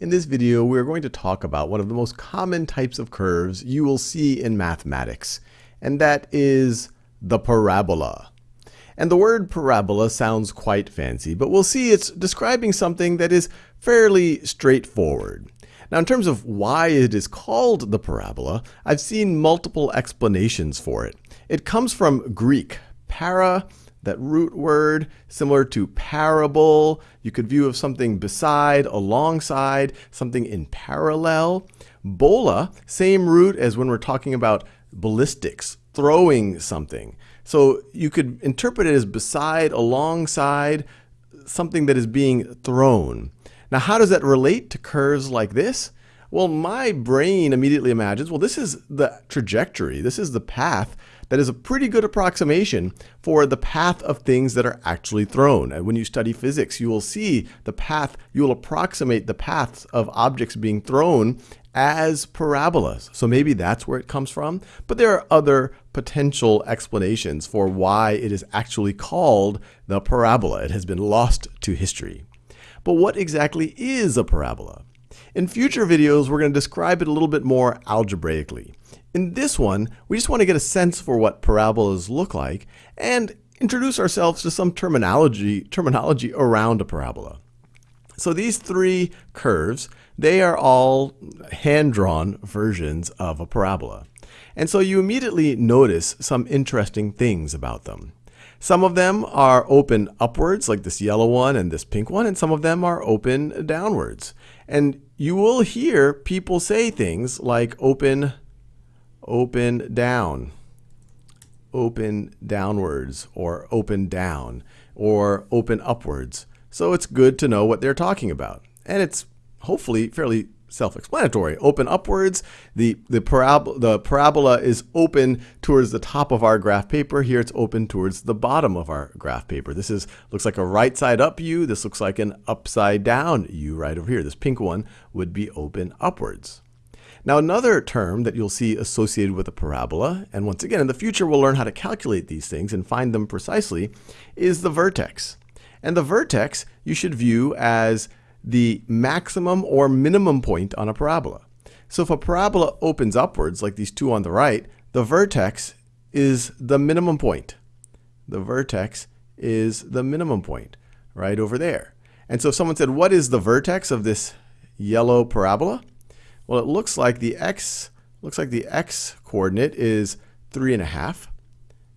In this video, we're going to talk about one of the most common types of curves you will see in mathematics, and that is the parabola. And the word parabola sounds quite fancy, but we'll see it's describing something that is fairly straightforward. Now, in terms of why it is called the parabola, I've seen multiple explanations for it. It comes from Greek, para, that root word, similar to parable. You could view of something beside, alongside, something in parallel. Bola, same root as when we're talking about ballistics, throwing something. So you could interpret it as beside, alongside, something that is being thrown. Now, how does that relate to curves like this? Well, my brain immediately imagines, well, this is the trajectory. This is the path that is a pretty good approximation for the path of things that are actually thrown. And when you study physics, you will see the path, you will approximate the paths of objects being thrown as parabolas. So maybe that's where it comes from. But there are other potential explanations for why it is actually called the parabola. It has been lost to history. But what exactly is a parabola? In future videos, we're going to describe it a little bit more algebraically. In this one, we just want to get a sense for what parabolas look like and introduce ourselves to some terminology, terminology around a parabola. So these three curves, they are all hand-drawn versions of a parabola. And so you immediately notice some interesting things about them. Some of them are open upwards, like this yellow one and this pink one, and some of them are open downwards. And you will hear people say things like open, open down, open downwards, or open down, or open upwards. So it's good to know what they're talking about. And it's hopefully fairly self-explanatory. Open upwards, the, the, parab the parabola is open towards the top of our graph paper. Here it's open towards the bottom of our graph paper. This is looks like a right side up U. This looks like an upside down U right over here. This pink one would be open upwards. Now another term that you'll see associated with a parabola, and once again in the future we'll learn how to calculate these things and find them precisely, is the vertex. And the vertex you should view as the maximum or minimum point on a parabola. So if a parabola opens upwards, like these two on the right, the vertex is the minimum point. The vertex is the minimum point right over there. And so if someone said, what is the vertex of this yellow parabola? Well, it looks like the x looks like the x coordinate is three and a half.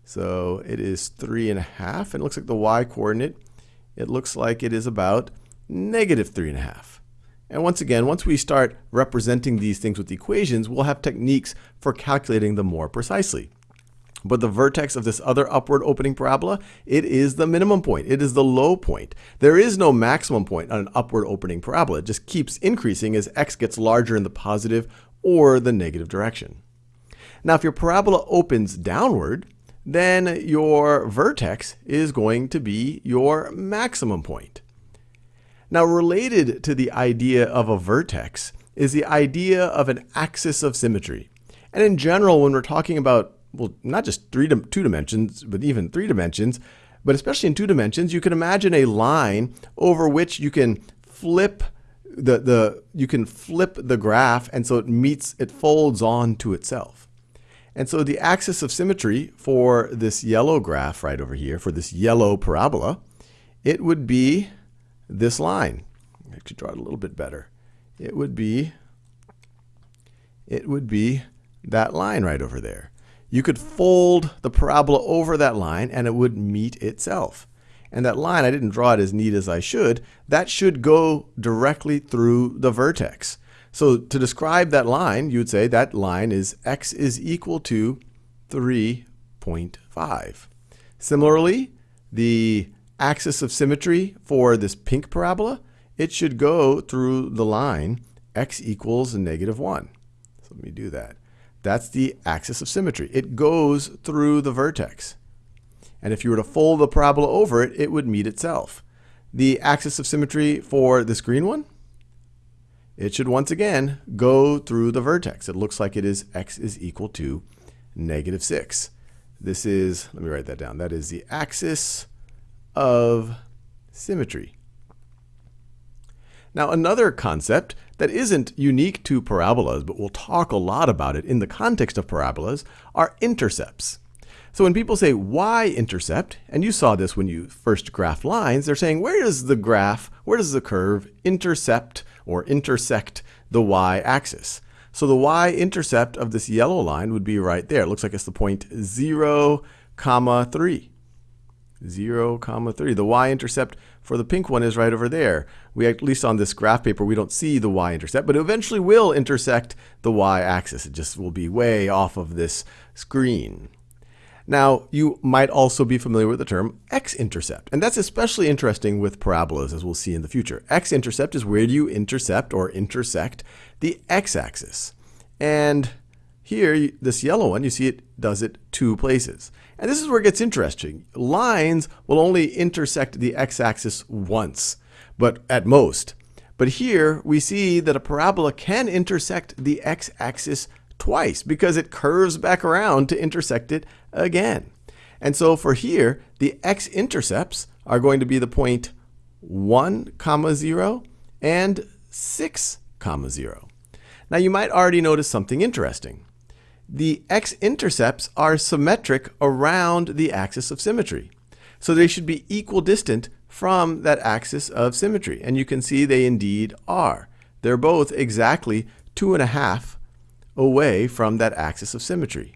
So it is three and a half. And it looks like the y coordinate, it looks like it is about negative 3.5. And once again, once we start representing these things with equations, we'll have techniques for calculating them more precisely. But the vertex of this other upward opening parabola, it is the minimum point. It is the low point. There is no maximum point on an upward opening parabola. It just keeps increasing as x gets larger in the positive or the negative direction. Now, if your parabola opens downward, then your vertex is going to be your maximum point. Now, related to the idea of a vertex is the idea of an axis of symmetry. And in general, when we're talking about, well, not just three two dimensions, but even three dimensions, but especially in two dimensions, you can imagine a line over which you can flip the, the you can flip the graph and so it meets it folds on to itself. And so the axis of symmetry for this yellow graph right over here, for this yellow parabola, it would be this line. Could draw it a little bit better. It would be it would be that line right over there. You could fold the parabola over that line and it would meet itself. And that line, I didn't draw it as neat as I should, that should go directly through the vertex. So to describe that line, you would say that line is x is equal to 3.5. Similarly, the axis of symmetry for this pink parabola, it should go through the line x equals negative 1. So let me do that. That's the axis of symmetry. It goes through the vertex. And if you were to fold the parabola over it, it would meet itself. The axis of symmetry for this green one, it should once again go through the vertex. It looks like it is x is equal to negative 6. This is, let me write that down. That is the axis of symmetry. Now another concept that isn't unique to parabolas, but we'll talk a lot about it in the context of parabolas, are intercepts. So when people say y-intercept, and you saw this when you first graph lines, they're saying where does the graph, where does the curve intercept or intersect the y-axis? So the y-intercept of this yellow line would be right there. It looks like it's the point 0, comma 3. 0, comma 3. The y-intercept for the pink one is right over there. We at least on this graph paper, we don't see the y-intercept, but it eventually will intersect the y-axis. It just will be way off of this screen. Now, you might also be familiar with the term x-intercept, and that's especially interesting with parabolas, as we'll see in the future. X-intercept is where do you intercept or intersect the x-axis. And here, this yellow one, you see it does it two places. And this is where it gets interesting. Lines will only intersect the x-axis once, but at most. But here, we see that a parabola can intersect the x-axis twice because it curves back around to intersect it again. And so for here, the x-intercepts are going to be the point 1 comma 0 and 6 comma 0. Now you might already notice something interesting. The x-intercepts are symmetric around the axis of symmetry. So they should be equal distant from that axis of symmetry. And you can see they indeed are. They're both exactly two and a half away from that axis of symmetry.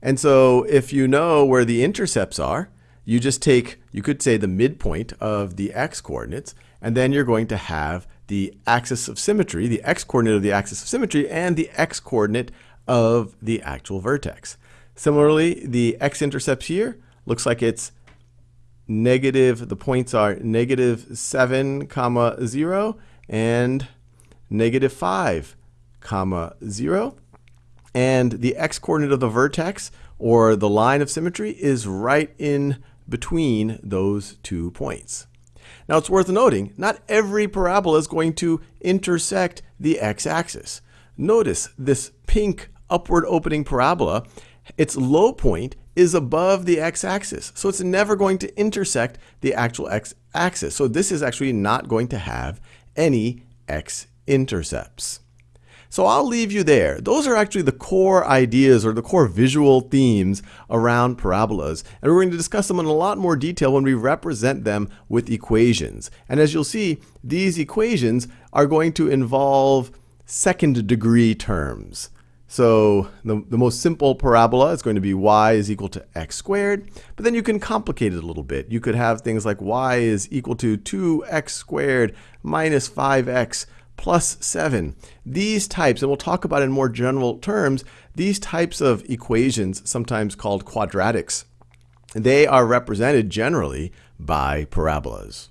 And so if you know where the intercepts are, you just take, you could say the midpoint of the x coordinates, and then you're going to have the axis of symmetry, the x coordinate of the axis of symmetry, and the x coordinate of the actual vertex. Similarly, the x-intercepts here looks like it's negative, the points are negative 7 comma 0 and negative 5 comma 0. And the x-coordinate of the vertex, or the line of symmetry, is right in between those two points. Now it's worth noting, not every parabola is going to intersect the x-axis. Notice this pink upward opening parabola, its low point is above the x-axis. So it's never going to intersect the actual x-axis. So this is actually not going to have any x-intercepts. So I'll leave you there. Those are actually the core ideas or the core visual themes around parabolas. And we're going to discuss them in a lot more detail when we represent them with equations. And as you'll see, these equations are going to involve second degree terms. So the, the most simple parabola is going to be y is equal to x squared, but then you can complicate it a little bit. You could have things like y is equal to 2x squared minus 5x plus 7. These types, and we'll talk about in more general terms, these types of equations, sometimes called quadratics, they are represented generally by parabolas.